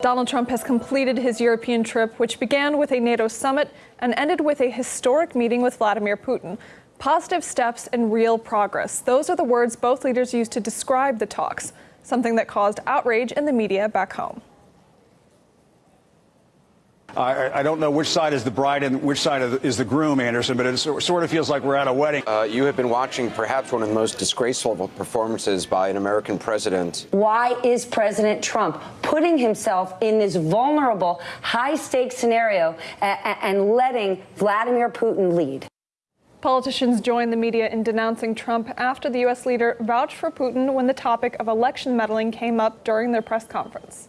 Donald Trump has completed his European trip, which began with a NATO summit and ended with a historic meeting with Vladimir Putin. Positive steps and real progress. Those are the words both leaders used to describe the talks, something that caused outrage in the media back home. I, I, don't know which side is the bride and which side is the groom, Anderson, but it sort of feels like we're at a wedding. Uh, you have been watching perhaps one of the most disgraceful performances by an American president. Why is President Trump putting himself in this vulnerable, high stakes scenario and letting Vladimir Putin lead? Politicians joined the media in denouncing Trump after the U.S. leader vouched for Putin when the topic of election meddling came up during their press conference.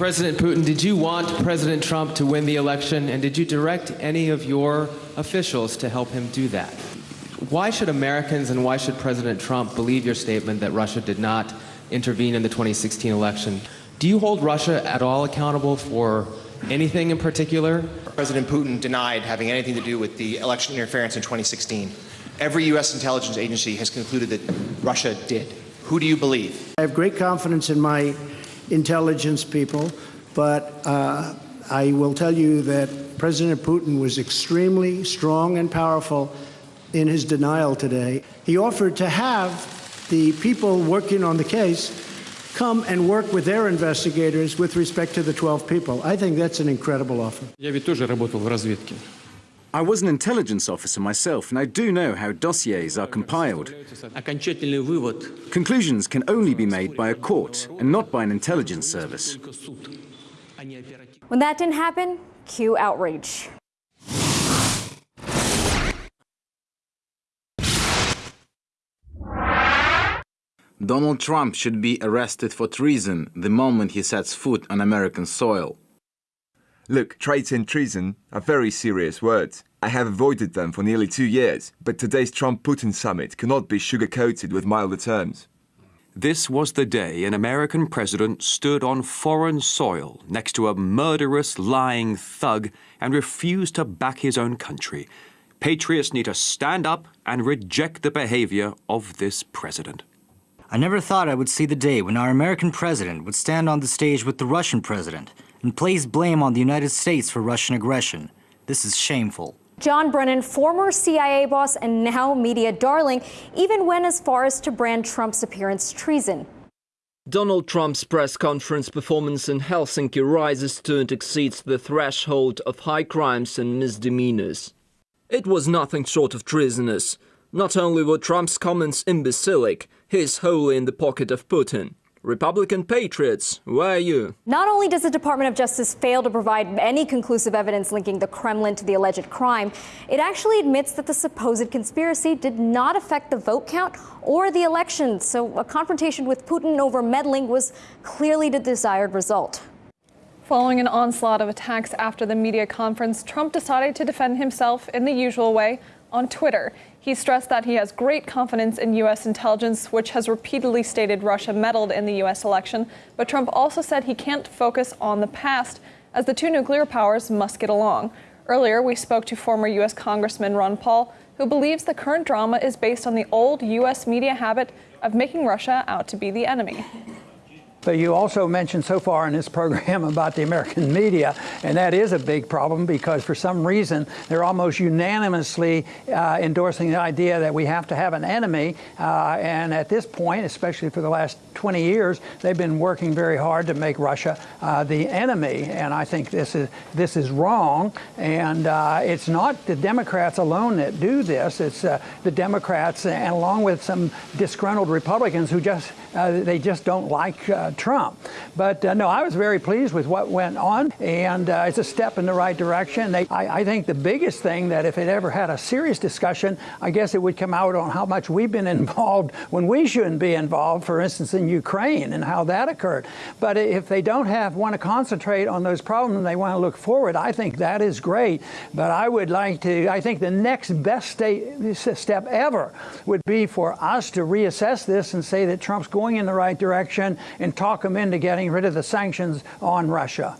President Putin, did you want President Trump to win the election, and did you direct any of your officials to help him do that? Why should Americans and why should President Trump believe your statement that Russia did not intervene in the 2016 election? Do you hold Russia at all accountable for anything in particular? President Putin denied having anything to do with the election interference in 2016. Every U.S. intelligence agency has concluded that Russia did. Who do you believe? I have great confidence in my intelligence people, but uh, I will tell you that President Putin was extremely strong and powerful in his denial today. He offered to have the people working on the case come and work with their investigators with respect to the 12 people. I think that's an incredible offer. Я ведь тоже работал в разведке. I was an intelligence officer myself, and I do know how dossiers are compiled. Conclusions can only be made by a court and not by an intelligence service. When that didn't happen, cue outrage. Donald Trump should be arrested for treason the moment he sets foot on American soil. Look, traitor and treason are very serious words. I have avoided them for nearly two years, but today's Trump-Putin summit cannot be sugar-coated with milder terms. This was the day an American president stood on foreign soil next to a murderous, lying thug and refused to back his own country. Patriots need to stand up and reject the behavior of this president. I never thought I would see the day when our American president would stand on the stage with the Russian president and place blame on the United States for Russian aggression. This is shameful. John Brennan, former CIA boss and now media darling, even went as far as to brand Trump's appearance treason. Donald Trump's press conference performance in Helsinki rises to and exceeds the threshold of high crimes and misdemeanors. It was nothing short of treasonous. Not only were Trump's comments imbecilic, he's wholly in the pocket of Putin. Republican patriots, where are you? Not only does the Department of Justice fail to provide any conclusive evidence linking the Kremlin to the alleged crime, it actually admits that the supposed conspiracy did not affect the vote count or the election. So a confrontation with Putin over meddling was clearly the desired result. Following an onslaught of attacks after the media conference, Trump decided to defend himself in the usual way on Twitter. He stressed that he has great confidence in U.S. intelligence, which has repeatedly stated Russia meddled in the U.S. election. But Trump also said he can't focus on the past, as the two nuclear powers must get along. Earlier, we spoke to former U.S. Congressman Ron Paul, who believes the current drama is based on the old U.S. media habit of making Russia out to be the enemy. But you also mentioned so far in this program about the American media, and that is a big problem because for some reason they're almost unanimously uh, endorsing the idea that we have to have an enemy. Uh, and at this point, especially for the last 20 years, they've been working very hard to make Russia uh, the enemy. And I think this is this is wrong. And uh, it's not the Democrats alone that do this. It's uh, the Democrats, and along with some disgruntled Republicans who just uh, they just don't like uh, Trump. But uh, no, I was very pleased with what went on, and uh, it's a step in the right direction. They, I, I, think the biggest thing that if it ever had a serious discussion, I guess it would come out on how much we've been involved when we shouldn't be involved, for instance, in Ukraine and how that occurred. But if they don't have want to concentrate on those problems and they want to look forward, I think that is great. But I would like to, I think the next best step ever would be for us to reassess this and say that Trump's going going in the right direction and talk them into getting rid of the sanctions on Russia.